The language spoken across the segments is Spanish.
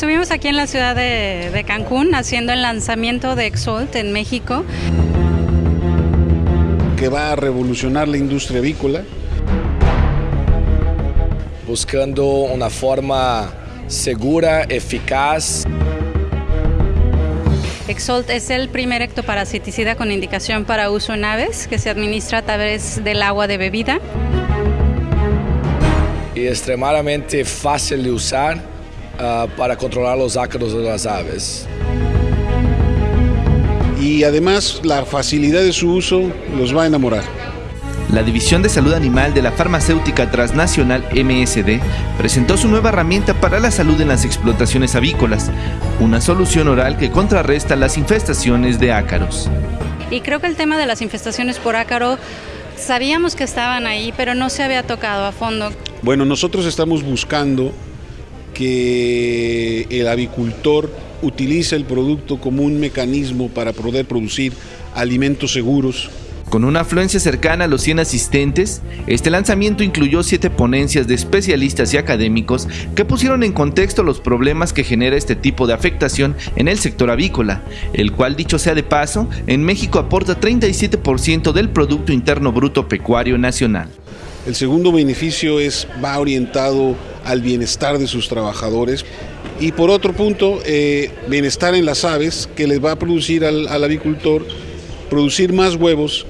estuvimos aquí en la ciudad de, de Cancún haciendo el lanzamiento de Exalt en México. Que va a revolucionar la industria avícola. Buscando una forma segura, eficaz. Exalt es el primer ectoparasiticida con indicación para uso en aves que se administra a través del agua de bebida. Y extremadamente fácil de usar uh, para controlar los ácaros de las aves. Y además la facilidad de su uso los va a enamorar. La División de Salud Animal de la farmacéutica transnacional MSD presentó su nueva herramienta para la salud en las explotaciones avícolas, una solución oral que contrarresta las infestaciones de ácaros. Y creo que el tema de las infestaciones por ácaro sabíamos que estaban ahí, pero no se había tocado a fondo. Bueno, nosotros estamos buscando que el avicultor utilice el producto como un mecanismo para poder producir alimentos seguros, con una afluencia cercana a los 100 asistentes, este lanzamiento incluyó siete ponencias de especialistas y académicos que pusieron en contexto los problemas que genera este tipo de afectación en el sector avícola, el cual dicho sea de paso, en México aporta 37% del Producto Interno Bruto Pecuario Nacional. El segundo beneficio es va orientado al bienestar de sus trabajadores y por otro punto, eh, bienestar en las aves que les va a producir al, al avicultor producir más huevos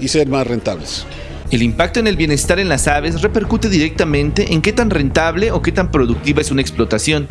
y ser más rentables. El impacto en el bienestar en las aves repercute directamente en qué tan rentable o qué tan productiva es una explotación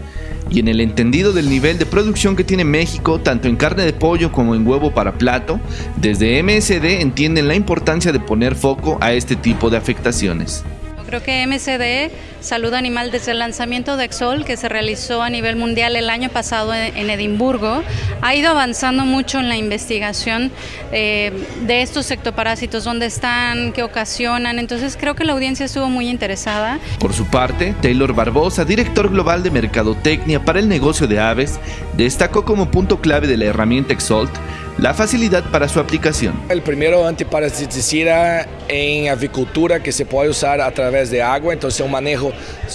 y en el entendido del nivel de producción que tiene México tanto en carne de pollo como en huevo para plato, desde MSD entienden la importancia de poner foco a este tipo de afectaciones. Creo que MCD, Salud Animal, desde el lanzamiento de Exol, que se realizó a nivel mundial el año pasado en Edimburgo, ha ido avanzando mucho en la investigación eh, de estos ectoparásitos, dónde están, qué ocasionan. Entonces creo que la audiencia estuvo muy interesada. Por su parte, Taylor Barbosa, director global de Mercadotecnia para el negocio de aves, destacó como punto clave de la herramienta Exalt la facilidad para su aplicación. El primero antiparasiticida en avicultura que se puede usar a través de agua, entonces un manejo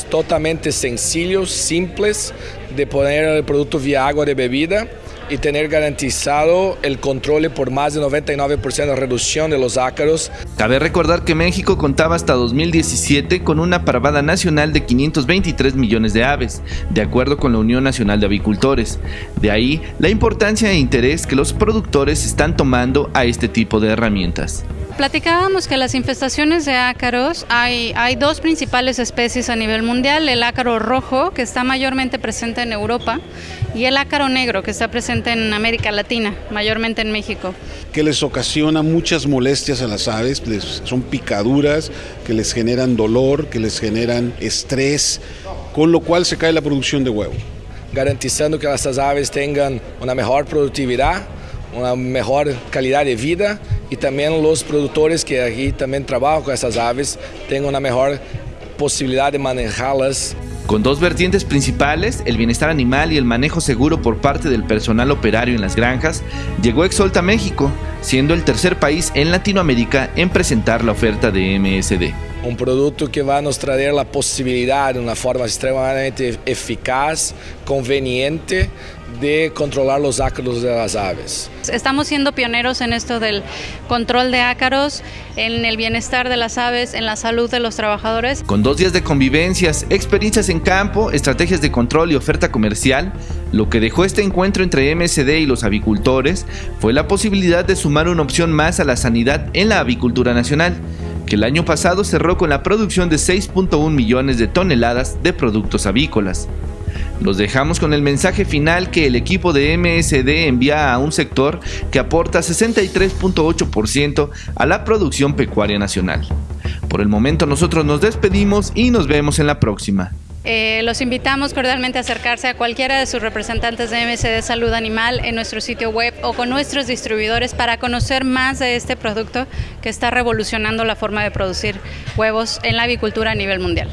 totalmente sencillo, simples de poner el producto vía agua de bebida y tener garantizado el control por más de 99% de reducción de los ácaros. Cabe recordar que México contaba hasta 2017 con una parvada nacional de 523 millones de aves, de acuerdo con la Unión Nacional de Avicultores. De ahí la importancia e interés que los productores están tomando a este tipo de herramientas. Platicábamos que las infestaciones de ácaros, hay, hay dos principales especies a nivel mundial, el ácaro rojo, que está mayormente presente en Europa, y el ácaro negro, que está presente en América Latina, mayormente en México. Que les ocasiona muchas molestias a las aves, son picaduras que les generan dolor, que les generan estrés, con lo cual se cae la producción de huevo. Garantizando que estas aves tengan una mejor productividad, una mejor calidad de vida y también los productores que aquí también trabajan con esas aves tengan una mejor posibilidad de manejarlas. Con dos vertientes principales, el bienestar animal y el manejo seguro por parte del personal operario en las granjas, llegó Exolta México, siendo el tercer país en Latinoamérica en presentar la oferta de MSD. Un producto que va a nos traer la posibilidad de una forma extremadamente eficaz, conveniente, de controlar los ácaros de las aves. Estamos siendo pioneros en esto del control de ácaros, en el bienestar de las aves, en la salud de los trabajadores. Con dos días de convivencias, experiencias en campo, estrategias de control y oferta comercial, lo que dejó este encuentro entre MSD y los avicultores fue la posibilidad de sumar una opción más a la sanidad en la avicultura nacional que el año pasado cerró con la producción de 6.1 millones de toneladas de productos avícolas. Los dejamos con el mensaje final que el equipo de MSD envía a un sector que aporta 63.8% a la producción pecuaria nacional. Por el momento nosotros nos despedimos y nos vemos en la próxima. Eh, los invitamos cordialmente a acercarse a cualquiera de sus representantes de MSD Salud Animal en nuestro sitio web o con nuestros distribuidores para conocer más de este producto que está revolucionando la forma de producir huevos en la avicultura a nivel mundial.